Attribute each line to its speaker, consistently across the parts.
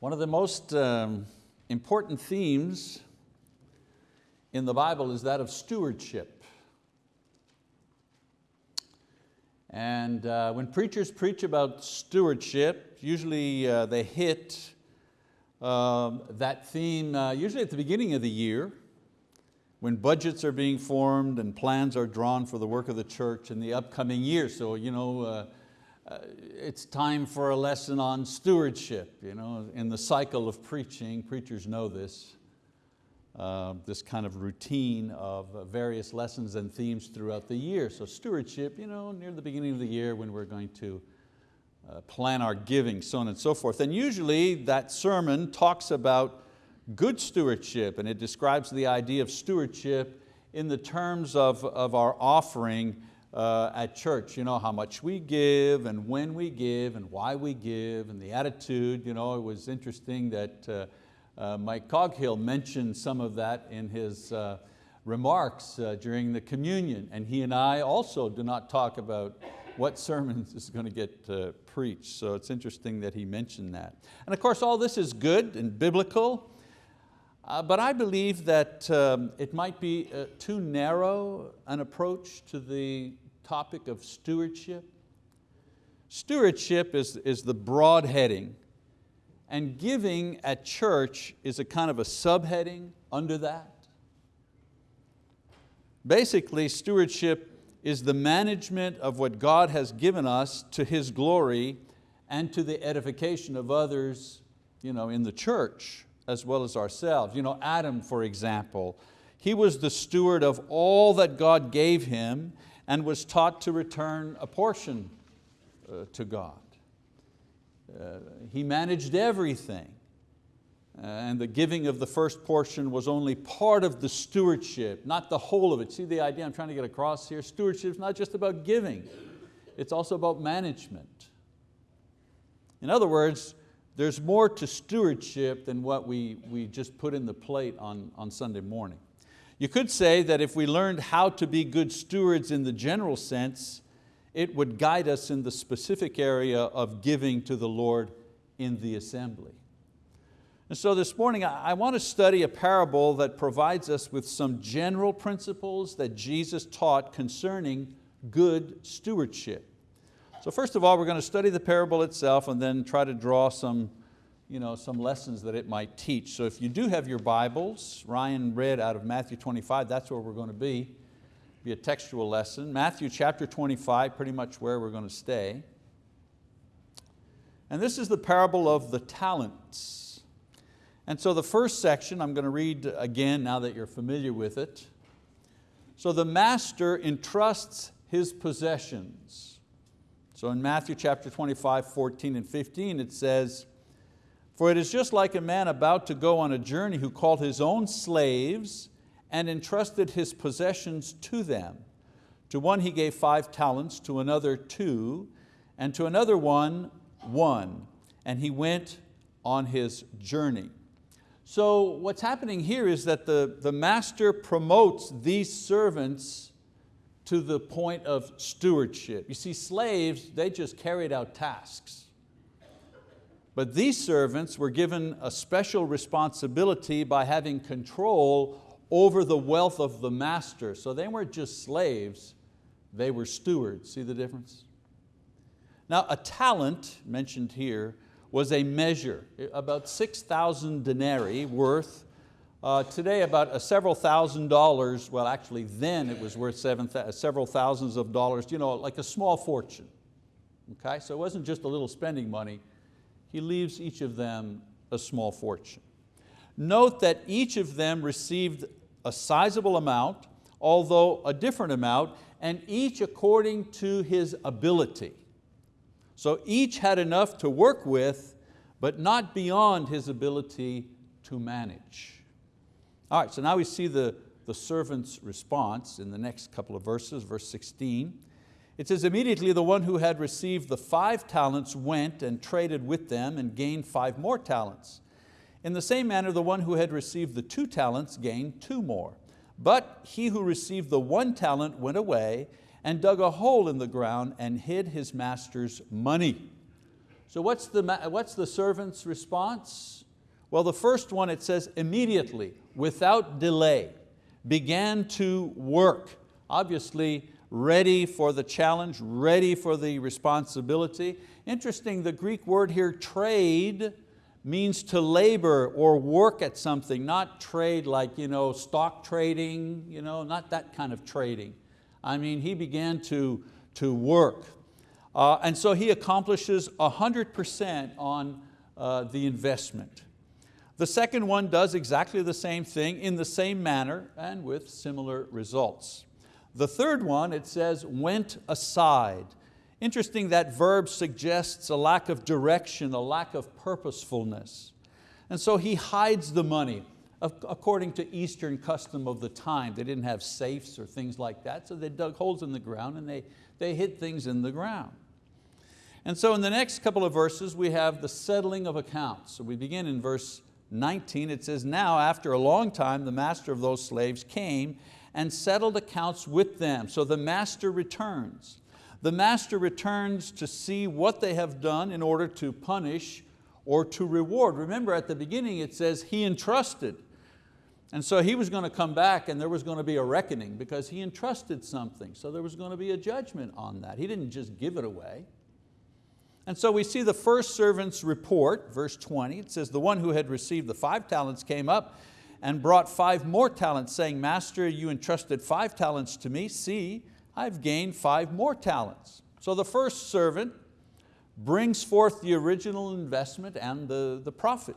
Speaker 1: One of the most um, important themes in the Bible is that of stewardship. And uh, when preachers preach about stewardship, usually uh, they hit um, that theme uh, usually at the beginning of the year when budgets are being formed and plans are drawn for the work of the church in the upcoming year. So you know, uh, it's time for a lesson on stewardship. You know, in the cycle of preaching, preachers know this, uh, this kind of routine of uh, various lessons and themes throughout the year. So stewardship, you know, near the beginning of the year when we're going to uh, plan our giving, so on and so forth. And usually that sermon talks about good stewardship and it describes the idea of stewardship in the terms of, of our offering uh, at church, you know, how much we give and when we give and why we give and the attitude. You know, it was interesting that uh, uh, Mike Coghill mentioned some of that in his uh, remarks uh, during the communion and he and I also do not talk about what sermons is going to get uh, preached. So it's interesting that he mentioned that. And of course all this is good and biblical uh, but I believe that um, it might be uh, too narrow an approach to the topic of stewardship. Stewardship is, is the broad heading and giving at church is a kind of a subheading under that. Basically, stewardship is the management of what God has given us to His glory and to the edification of others you know, in the church as well as ourselves. You know, Adam, for example, he was the steward of all that God gave him and was taught to return a portion uh, to God. Uh, he managed everything. Uh, and the giving of the first portion was only part of the stewardship, not the whole of it. See the idea I'm trying to get across here? Stewardship is not just about giving, it's also about management. In other words, there's more to stewardship than what we, we just put in the plate on, on Sunday morning. You could say that if we learned how to be good stewards in the general sense, it would guide us in the specific area of giving to the Lord in the assembly. And so this morning I want to study a parable that provides us with some general principles that Jesus taught concerning good stewardship. So first of all, we're going to study the parable itself and then try to draw some you know, some lessons that it might teach. So if you do have your Bibles, Ryan read out of Matthew 25, that's where we're going to be, be a textual lesson. Matthew chapter 25, pretty much where we're going to stay. And this is the parable of the talents. And so the first section, I'm going to read again now that you're familiar with it. So the master entrusts his possessions. So in Matthew chapter 25, 14 and 15, it says, for it is just like a man about to go on a journey who called his own slaves and entrusted his possessions to them. To one he gave five talents, to another two, and to another one, one. And he went on his journey. So what's happening here is that the, the master promotes these servants to the point of stewardship. You see, slaves, they just carried out tasks. But these servants were given a special responsibility by having control over the wealth of the master. So they weren't just slaves, they were stewards. See the difference? Now a talent, mentioned here, was a measure, about 6,000 denarii worth, uh, today about a several thousand dollars, well actually then it was worth seven, several thousands of dollars, you know, like a small fortune. Okay? So it wasn't just a little spending money, he leaves each of them a small fortune. Note that each of them received a sizable amount, although a different amount, and each according to his ability. So each had enough to work with, but not beyond his ability to manage. All right, so now we see the, the servant's response in the next couple of verses, verse 16. It says, immediately the one who had received the five talents went and traded with them and gained five more talents. In the same manner, the one who had received the two talents gained two more. But he who received the one talent went away and dug a hole in the ground and hid his master's money. So what's the, what's the servant's response? Well, the first one, it says immediately, without delay, began to work. Obviously, ready for the challenge, ready for the responsibility. Interesting, the Greek word here, trade, means to labor or work at something, not trade like you know, stock trading, you know, not that kind of trading. I mean, he began to, to work. Uh, and so he accomplishes 100% on uh, the investment. The second one does exactly the same thing in the same manner and with similar results. The third one, it says, went aside. Interesting that verb suggests a lack of direction, a lack of purposefulness. And so he hides the money according to Eastern custom of the time. They didn't have safes or things like that, so they dug holes in the ground and they, they hid things in the ground. And so in the next couple of verses, we have the settling of accounts. So we begin in verse 19, it says, now after a long time, the master of those slaves came and settled accounts with them. So the master returns. The master returns to see what they have done in order to punish or to reward. Remember at the beginning it says he entrusted. And so he was going to come back and there was going to be a reckoning because he entrusted something. So there was going to be a judgment on that. He didn't just give it away. And so we see the first servant's report, verse 20, it says, the one who had received the five talents came up and brought five more talents, saying, Master, you entrusted five talents to me. See, I've gained five more talents. So the first servant brings forth the original investment and the, the profit.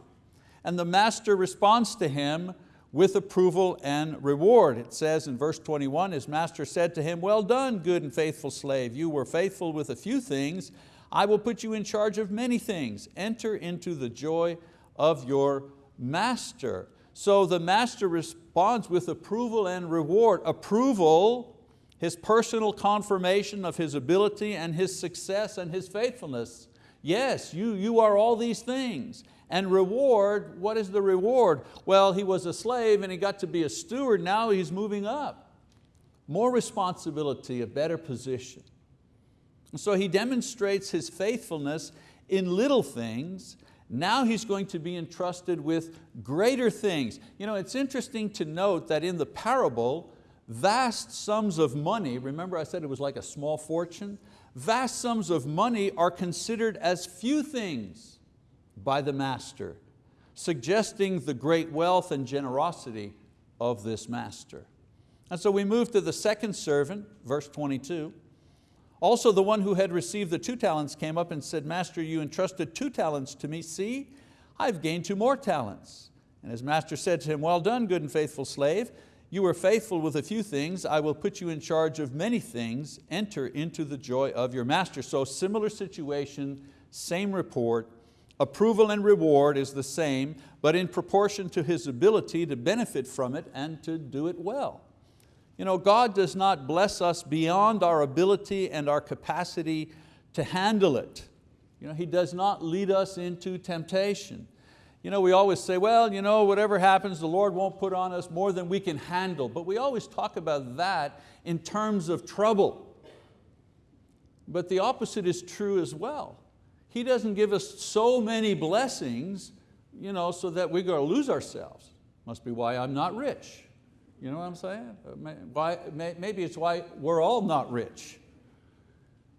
Speaker 1: And the master responds to him with approval and reward. It says in verse 21, his master said to him, well done, good and faithful slave. You were faithful with a few things. I will put you in charge of many things. Enter into the joy of your master. So the master responds with approval and reward. Approval, his personal confirmation of his ability and his success and his faithfulness. Yes, you, you are all these things. And reward, what is the reward? Well, he was a slave and he got to be a steward, now he's moving up. More responsibility, a better position. And So he demonstrates his faithfulness in little things now he's going to be entrusted with greater things. You know, it's interesting to note that in the parable, vast sums of money, remember I said it was like a small fortune? Vast sums of money are considered as few things by the master, suggesting the great wealth and generosity of this master. And so we move to the second servant, verse 22. Also the one who had received the two talents came up and said, Master, you entrusted two talents to me. See, I've gained two more talents. And his master said to him, well done, good and faithful slave. You were faithful with a few things. I will put you in charge of many things. Enter into the joy of your master. So similar situation, same report. Approval and reward is the same, but in proportion to his ability to benefit from it and to do it well. You know, God does not bless us beyond our ability and our capacity to handle it. You know, He does not lead us into temptation. You know, we always say, well, you know, whatever happens, the Lord won't put on us more than we can handle. But we always talk about that in terms of trouble. But the opposite is true as well. He doesn't give us so many blessings you know, so that we're going to lose ourselves. Must be why I'm not rich. You know what I'm saying? Uh, why, maybe it's why we're all not rich.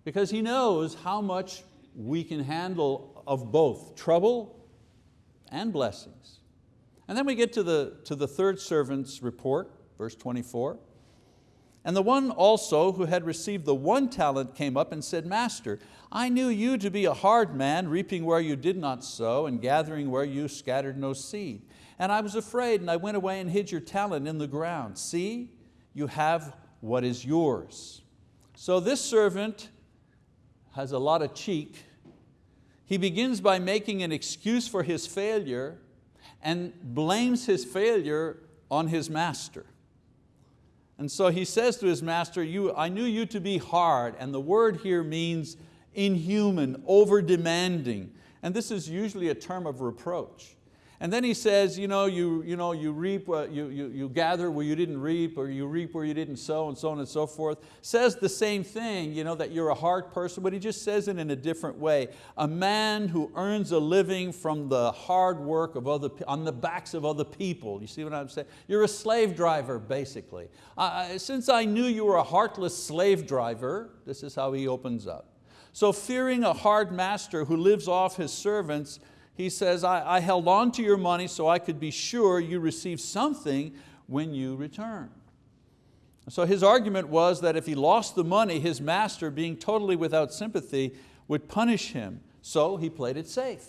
Speaker 1: Because He knows how much we can handle of both trouble and blessings. And then we get to the, to the third servant's report, verse 24. And the one also who had received the one talent came up and said, Master, I knew you to be a hard man, reaping where you did not sow and gathering where you scattered no seed. And I was afraid and I went away and hid your talent in the ground. See, you have what is yours. So this servant has a lot of cheek. He begins by making an excuse for his failure and blames his failure on his master. And so he says to his master, you, I knew you to be hard, and the word here means inhuman, over demanding. And this is usually a term of reproach. And then he says, you know, you, you, know, you reap, uh, you, you, you gather where you didn't reap, or you reap where you didn't sow, and so on and so forth. Says the same thing, you know, that you're a hard person, but he just says it in a different way. A man who earns a living from the hard work of other, on the backs of other people. You see what I'm saying? You're a slave driver, basically. Uh, since I knew you were a heartless slave driver, this is how he opens up. So fearing a hard master who lives off his servants, he says, I, I held on to your money so I could be sure you receive something when you return. So his argument was that if he lost the money, his master, being totally without sympathy, would punish him. So he played it safe.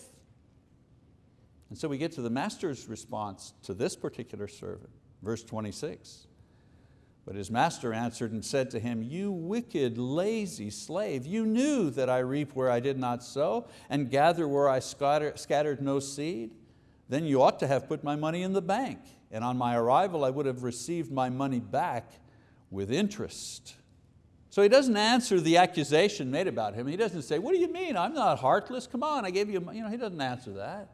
Speaker 1: And so we get to the master's response to this particular servant, verse 26. But his master answered and said to him, You wicked, lazy slave, you knew that I reap where I did not sow and gather where I scattered no seed. Then you ought to have put my money in the bank, and on my arrival I would have received my money back with interest. So he doesn't answer the accusation made about him. He doesn't say, what do you mean? I'm not heartless. Come on, I gave you, you know, he doesn't answer that.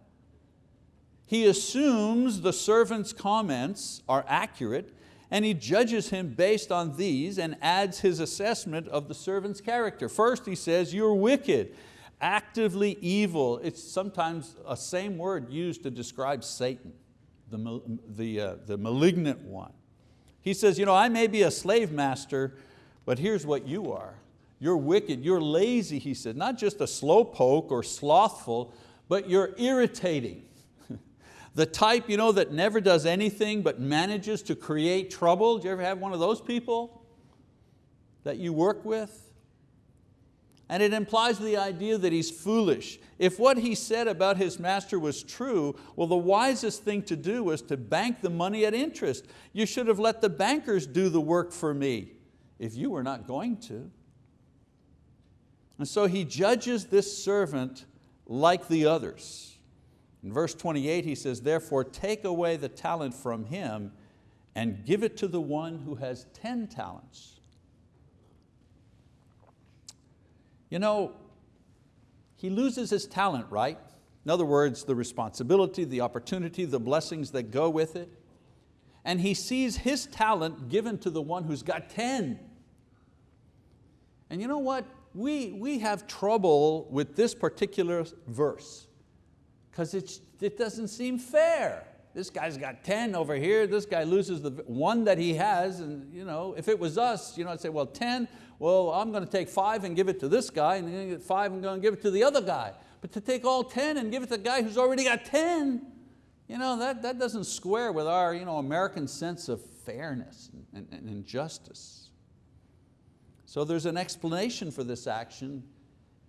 Speaker 1: He assumes the servant's comments are accurate and he judges him based on these and adds his assessment of the servant's character. First he says, you're wicked, actively evil. It's sometimes a same word used to describe Satan, the, the, uh, the malignant one. He says, you know, I may be a slave master, but here's what you are. You're wicked, you're lazy, he said, not just a slowpoke or slothful, but you're irritating. The type you know, that never does anything but manages to create trouble. Do you ever have one of those people that you work with? And it implies the idea that he's foolish. If what he said about his master was true, well the wisest thing to do was to bank the money at interest. You should have let the bankers do the work for me if you were not going to. And so he judges this servant like the others. In verse 28 he says, therefore take away the talent from him and give it to the one who has 10 talents. You know, he loses his talent, right? In other words, the responsibility, the opportunity, the blessings that go with it. And he sees his talent given to the one who's got 10. And you know what? We, we have trouble with this particular verse because it doesn't seem fair. This guy's got 10 over here, this guy loses the one that he has, and you know, if it was us, you know, I'd say, well, 10, well, I'm going to take five and give it to this guy, and then five and going to give it to the other guy. But to take all 10 and give it to the guy who's already got 10, you know, that, that doesn't square with our you know, American sense of fairness and, and, and justice. So there's an explanation for this action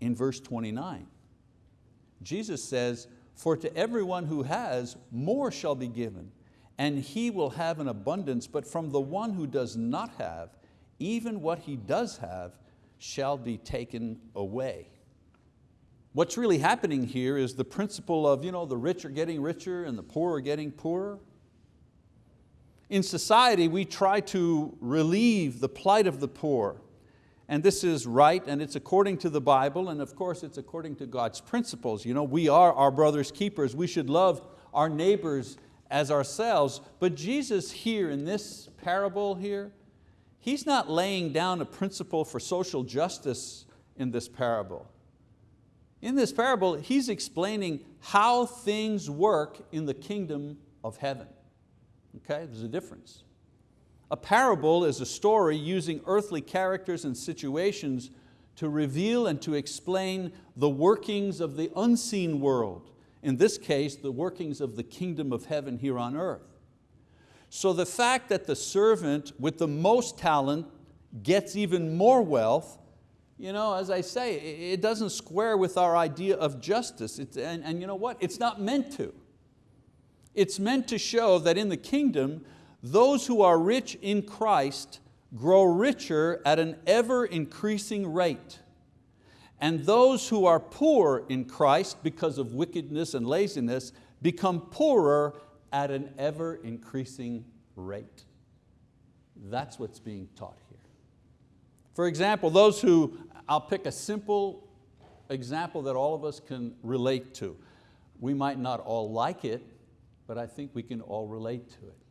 Speaker 1: in verse 29. Jesus says, for to everyone who has, more shall be given, and he will have an abundance, but from the one who does not have, even what he does have shall be taken away. What's really happening here is the principle of you know, the rich are getting richer and the poor are getting poorer. In society, we try to relieve the plight of the poor and this is right and it's according to the Bible and of course it's according to God's principles. You know, we are our brother's keepers. We should love our neighbors as ourselves. But Jesus here in this parable here, He's not laying down a principle for social justice in this parable. In this parable, He's explaining how things work in the kingdom of heaven. Okay, there's a difference. A parable is a story using earthly characters and situations to reveal and to explain the workings of the unseen world. In this case, the workings of the kingdom of heaven here on earth. So the fact that the servant with the most talent gets even more wealth, you know, as I say, it doesn't square with our idea of justice. It's, and, and you know what? It's not meant to. It's meant to show that in the kingdom, those who are rich in Christ grow richer at an ever increasing rate. And those who are poor in Christ because of wickedness and laziness become poorer at an ever increasing rate. That's what's being taught here. For example, those who, I'll pick a simple example that all of us can relate to. We might not all like it, but I think we can all relate to it.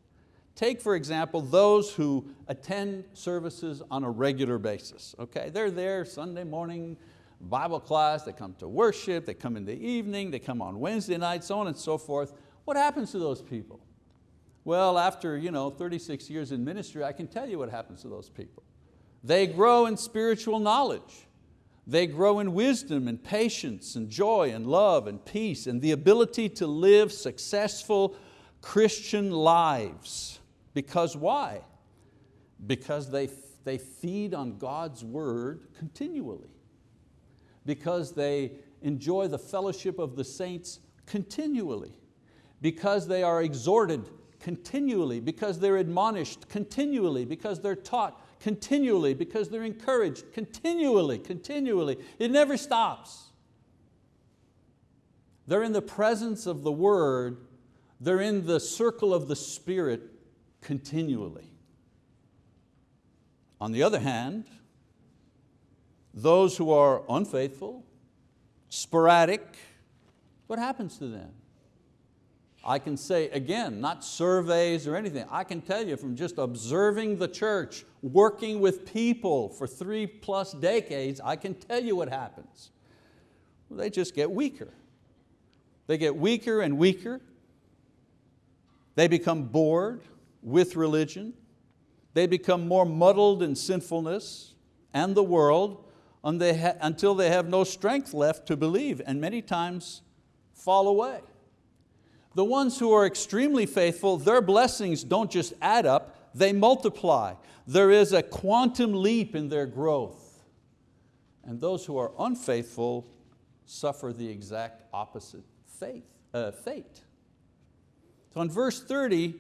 Speaker 1: Take, for example, those who attend services on a regular basis. Okay? They're there Sunday morning, Bible class, they come to worship, they come in the evening, they come on Wednesday night, so on and so forth. What happens to those people? Well, after you know, 36 years in ministry, I can tell you what happens to those people. They grow in spiritual knowledge. They grow in wisdom and patience and joy and love and peace and the ability to live successful Christian lives. Because why? Because they, they feed on God's word continually. Because they enjoy the fellowship of the saints continually. Because they are exhorted continually. Because they're admonished continually. Because they're taught continually because they're encouraged continually, continually. It never stops. They're in the presence of the word, they're in the circle of the Spirit continually. On the other hand, those who are unfaithful, sporadic, what happens to them? I can say, again, not surveys or anything, I can tell you from just observing the church, working with people for three plus decades, I can tell you what happens. Well, they just get weaker. They get weaker and weaker. They become bored with religion. They become more muddled in sinfulness and the world until they have no strength left to believe and many times fall away. The ones who are extremely faithful, their blessings don't just add up, they multiply. There is a quantum leap in their growth. And those who are unfaithful suffer the exact opposite faith, uh, fate. So in verse 30,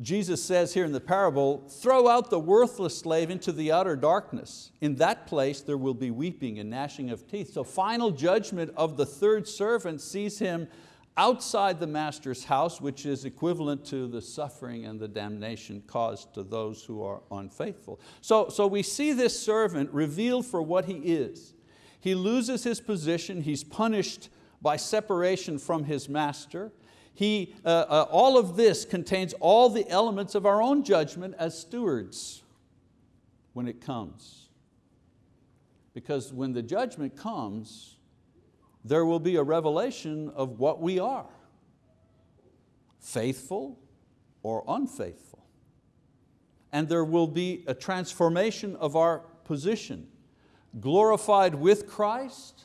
Speaker 1: Jesus says here in the parable, throw out the worthless slave into the outer darkness. In that place there will be weeping and gnashing of teeth. So final judgment of the third servant sees him outside the master's house, which is equivalent to the suffering and the damnation caused to those who are unfaithful. So, so we see this servant revealed for what he is. He loses his position, he's punished by separation from his master. He, uh, uh, all of this contains all the elements of our own judgment as stewards when it comes. Because when the judgment comes, there will be a revelation of what we are, faithful or unfaithful. And there will be a transformation of our position, glorified with Christ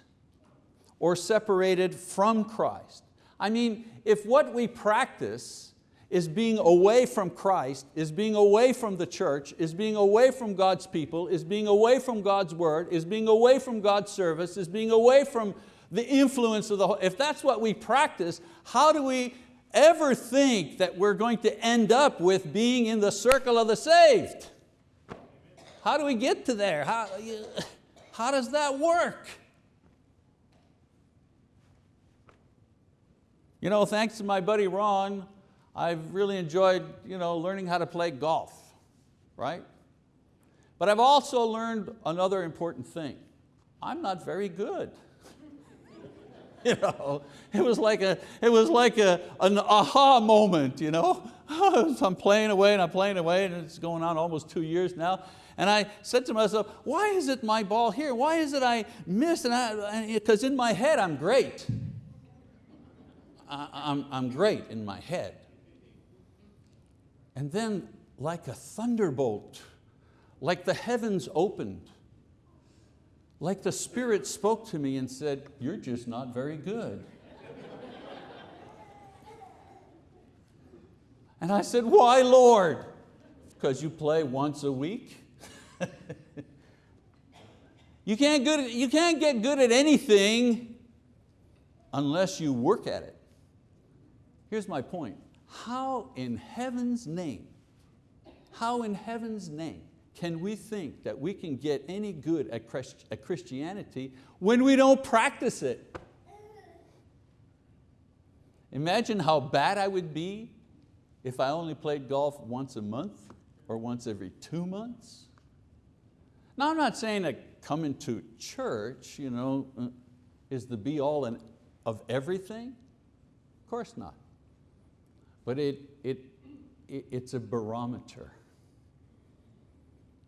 Speaker 1: or separated from Christ. I mean, if what we practice is being away from Christ, is being away from the church, is being away from God's people, is being away from God's word, is being away from God's service, is being away from the influence of the, if that's what we practice, how do we ever think that we're going to end up with being in the circle of the saved? How do we get to there? How, how does that work? You know, thanks to my buddy Ron, I've really enjoyed you know, learning how to play golf, right? But I've also learned another important thing. I'm not very good. You know, it was like a, it was like a, an aha moment. You know, I'm playing away and I'm playing away, and it's going on almost two years now. And I said to myself, why is it my ball here? Why is it I miss? Because in my head I'm great. I, I'm, I'm great in my head. And then like a thunderbolt, like the heavens opened, like the Spirit spoke to me and said, you're just not very good. and I said, why Lord? Because you play once a week? you, can't good, you can't get good at anything unless you work at it. Here's my point. How in heaven's name, how in heaven's name can we think that we can get any good at Christianity when we don't practice it? Imagine how bad I would be if I only played golf once a month or once every two months. Now I'm not saying that coming to church you know, is the be all and of everything. Of course not. But it, it, it, it's a barometer.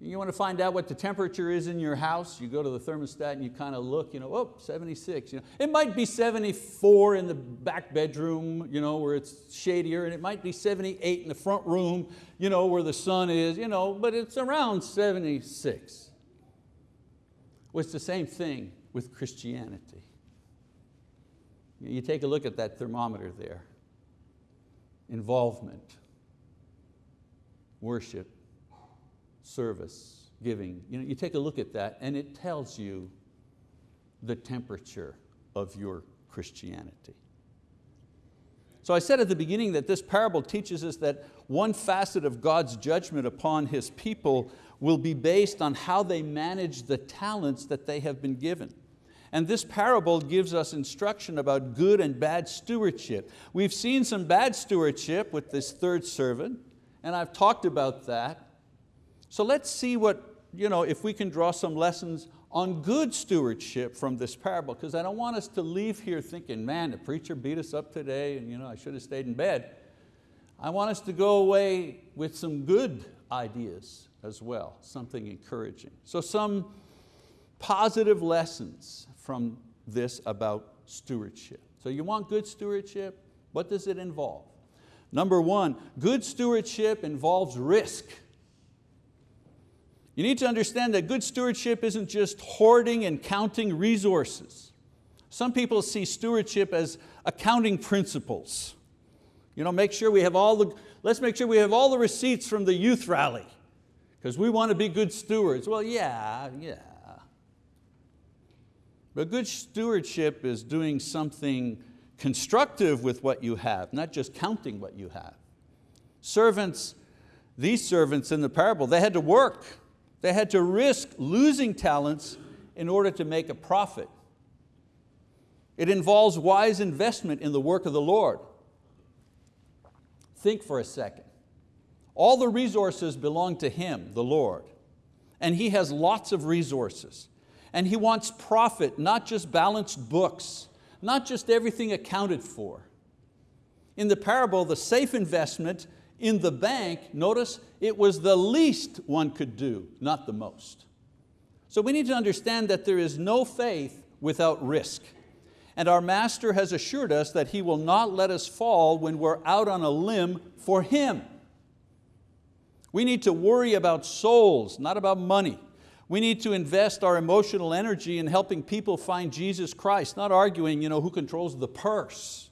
Speaker 1: You want to find out what the temperature is in your house, you go to the thermostat and you kind of look, you know, oh, 76. You know. It might be 74 in the back bedroom you know, where it's shadier, and it might be 78 in the front room you know, where the sun is, you know, but it's around 76. Well, it's the same thing with Christianity. You take a look at that thermometer there. Involvement, worship, service, giving. You, know, you take a look at that and it tells you the temperature of your Christianity. So I said at the beginning that this parable teaches us that one facet of God's judgment upon His people will be based on how they manage the talents that they have been given. And this parable gives us instruction about good and bad stewardship. We've seen some bad stewardship with this third servant, and I've talked about that. So let's see what, you know, if we can draw some lessons on good stewardship from this parable, because I don't want us to leave here thinking, man, the preacher beat us up today and you know, I should have stayed in bed. I want us to go away with some good ideas as well, something encouraging. So some positive lessons from this about stewardship. So you want good stewardship? What does it involve? Number one, good stewardship involves risk. You need to understand that good stewardship isn't just hoarding and counting resources. Some people see stewardship as accounting principles. You know, make sure we have all the, let's make sure we have all the receipts from the youth rally because we want to be good stewards. Well, yeah, yeah. But good stewardship is doing something constructive with what you have, not just counting what you have. Servants, these servants in the parable, they had to work. They had to risk losing talents in order to make a profit. It involves wise investment in the work of the Lord. Think for a second. All the resources belong to Him, the Lord, and He has lots of resources. And He wants profit, not just balanced books, not just everything accounted for. In the parable, the safe investment in the bank, notice it was the least one could do, not the most. So we need to understand that there is no faith without risk. And our Master has assured us that He will not let us fall when we're out on a limb for Him. We need to worry about souls, not about money. We need to invest our emotional energy in helping people find Jesus Christ, not arguing you know, who controls the purse.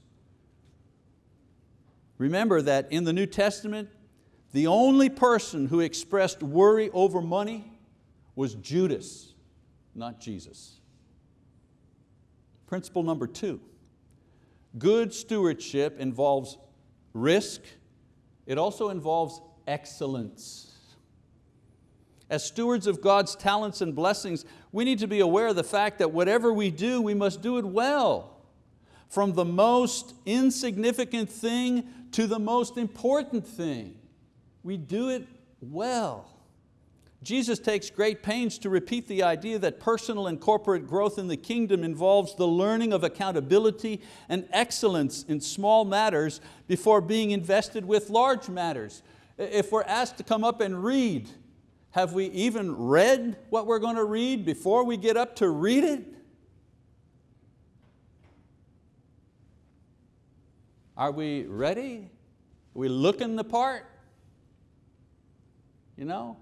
Speaker 1: Remember that in the New Testament, the only person who expressed worry over money was Judas, not Jesus. Principle number two, good stewardship involves risk, it also involves excellence. As stewards of God's talents and blessings, we need to be aware of the fact that whatever we do, we must do it well. From the most insignificant thing to the most important thing. We do it well. Jesus takes great pains to repeat the idea that personal and corporate growth in the kingdom involves the learning of accountability and excellence in small matters before being invested with large matters. If we're asked to come up and read, have we even read what we're going to read before we get up to read it? Are we ready? Are we looking the part? You know?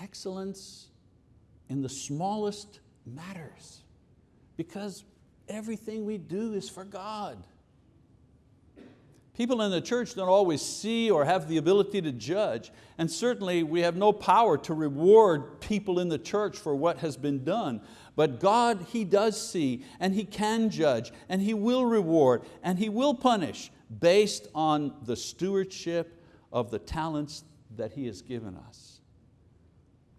Speaker 1: Excellence in the smallest matters because everything we do is for God. People in the church don't always see or have the ability to judge, and certainly we have no power to reward people in the church for what has been done. But God, He does see, and He can judge, and He will reward, and He will punish based on the stewardship of the talents that He has given us.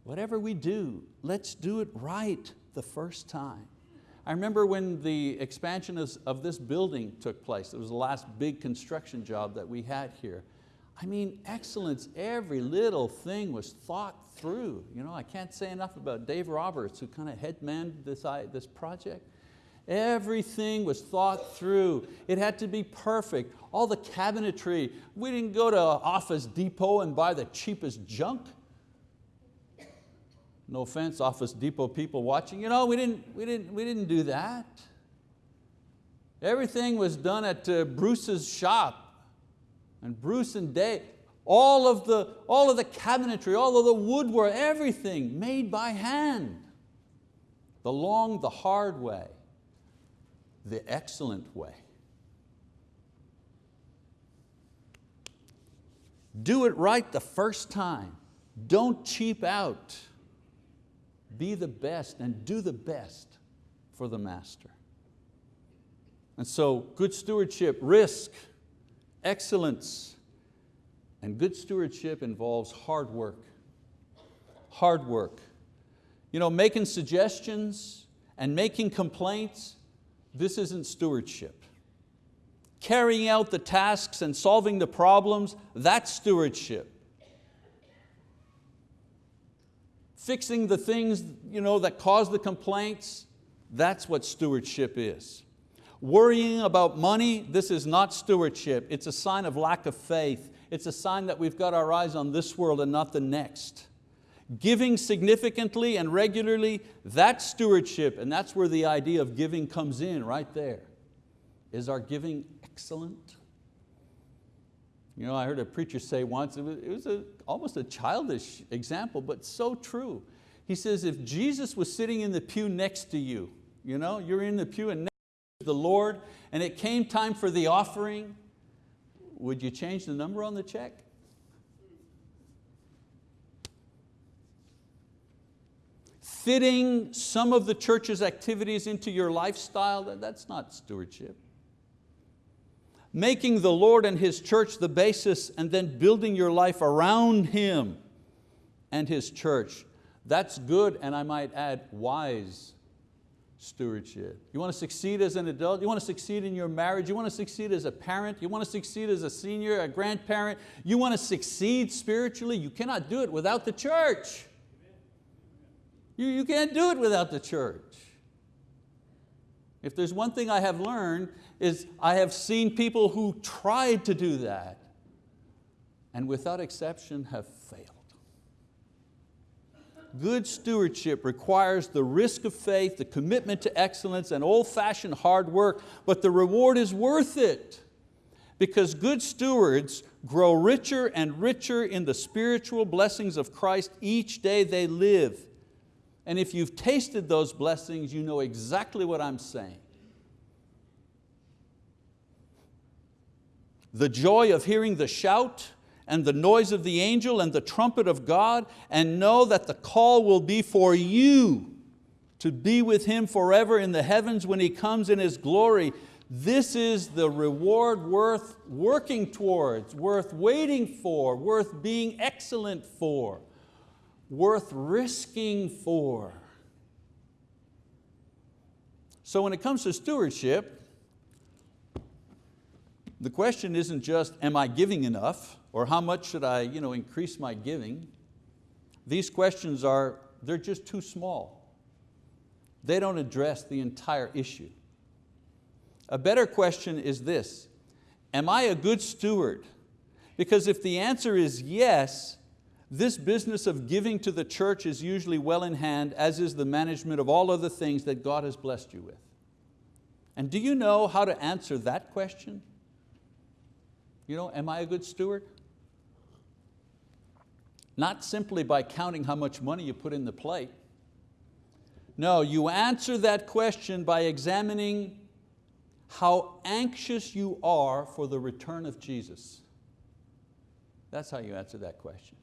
Speaker 1: Whatever we do, let's do it right the first time. I remember when the expansion of this building took place, it was the last big construction job that we had here. I mean, excellence, every little thing was thought through. You know, I can't say enough about Dave Roberts, who kind of headmaned this, this project. Everything was thought through. It had to be perfect. All the cabinetry. We didn't go to Office Depot and buy the cheapest junk. No offense, Office Depot people watching. You know, we didn't, we didn't, we didn't do that. Everything was done at uh, Bruce's shop. And Bruce and Dave, all of, the, all of the cabinetry, all of the woodwork, everything made by hand. The long, the hard way, the excellent way. Do it right the first time. Don't cheap out. Be the best and do the best for the master. And so good stewardship, risk, excellence, and good stewardship involves hard work. Hard work. You know, making suggestions and making complaints, this isn't stewardship. Carrying out the tasks and solving the problems, that's stewardship. Fixing the things you know, that cause the complaints, that's what stewardship is. Worrying about money, this is not stewardship. It's a sign of lack of faith. It's a sign that we've got our eyes on this world and not the next. Giving significantly and regularly, that's stewardship, and that's where the idea of giving comes in, right there. Is our giving excellent? You know, I heard a preacher say once, it was, it was a, almost a childish example, but so true. He says, if Jesus was sitting in the pew next to you, you know, you're in the pew and the Lord and it came time for the offering, would you change the number on the check? Fitting some of the church's activities into your lifestyle, that's not stewardship. Making the Lord and His church the basis and then building your life around Him and His church, that's good and I might add wise stewardship. You want to succeed as an adult, you want to succeed in your marriage, you want to succeed as a parent, you want to succeed as a senior, a grandparent, you want to succeed spiritually, you cannot do it without the church. You, you can't do it without the church. If there's one thing I have learned is I have seen people who tried to do that and without exception have failed. Good stewardship requires the risk of faith, the commitment to excellence, and old-fashioned hard work, but the reward is worth it because good stewards grow richer and richer in the spiritual blessings of Christ each day they live. And if you've tasted those blessings, you know exactly what I'm saying. The joy of hearing the shout, and the noise of the angel and the trumpet of God and know that the call will be for you to be with Him forever in the heavens when He comes in His glory. This is the reward worth working towards, worth waiting for, worth being excellent for, worth risking for. So when it comes to stewardship, the question isn't just, am I giving enough? Or how much should I you know, increase my giving? These questions are, they're just too small. They don't address the entire issue. A better question is this, am I a good steward? Because if the answer is yes, this business of giving to the church is usually well in hand, as is the management of all other things that God has blessed you with. And do you know how to answer that question? You know, am I a good steward? Not simply by counting how much money you put in the plate. No, you answer that question by examining how anxious you are for the return of Jesus. That's how you answer that question.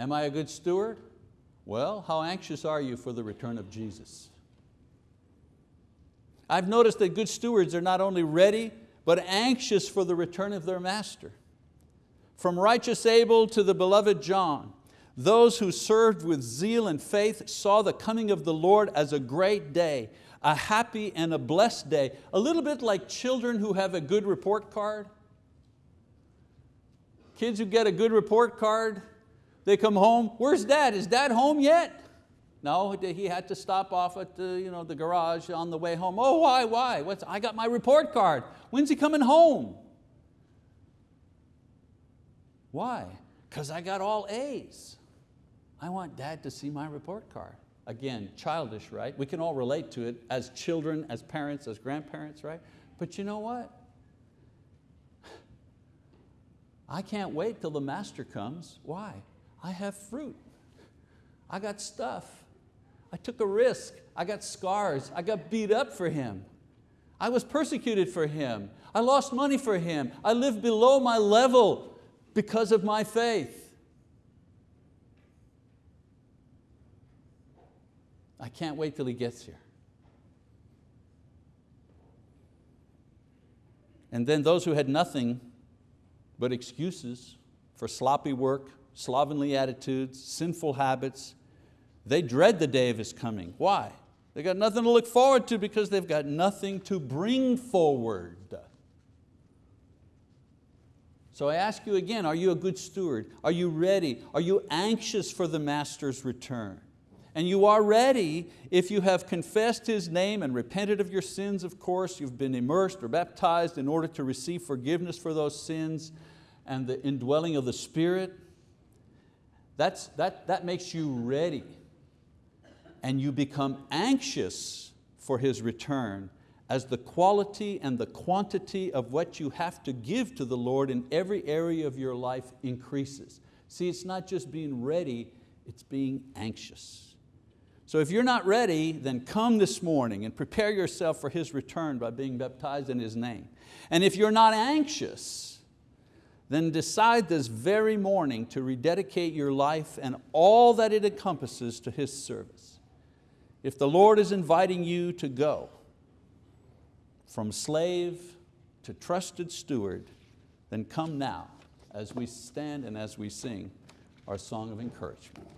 Speaker 1: Am I a good steward? Well, how anxious are you for the return of Jesus? I've noticed that good stewards are not only ready, but anxious for the return of their master. From righteous Abel to the beloved John, those who served with zeal and faith saw the coming of the Lord as a great day, a happy and a blessed day, a little bit like children who have a good report card. Kids who get a good report card, they come home, where's dad? Is dad home yet? No, he had to stop off at the, you know, the garage on the way home. Oh, why, why? What's, I got my report card. When's he coming home? Why? Because I got all A's. I want dad to see my report card. Again, childish, right? We can all relate to it as children, as parents, as grandparents, right? But you know what? I can't wait till the master comes. Why? I have fruit. I got stuff. I took a risk. I got scars. I got beat up for him. I was persecuted for him. I lost money for him. I lived below my level because of my faith. I can't wait till he gets here. And then those who had nothing but excuses for sloppy work, slovenly attitudes, sinful habits, they dread the day of His coming. Why? They got nothing to look forward to because they've got nothing to bring forward. So I ask you again, are you a good steward? Are you ready? Are you anxious for the Master's return? And you are ready if you have confessed His name and repented of your sins, of course, you've been immersed or baptized in order to receive forgiveness for those sins and the indwelling of the Spirit. That's, that, that makes you ready and you become anxious for His return as the quality and the quantity of what you have to give to the Lord in every area of your life increases. See, it's not just being ready, it's being anxious. So if you're not ready, then come this morning and prepare yourself for His return by being baptized in His name. And if you're not anxious, then decide this very morning to rededicate your life and all that it encompasses to His service. If the Lord is inviting you to go from slave to trusted steward, then come now as we stand and as we sing our song of encouragement.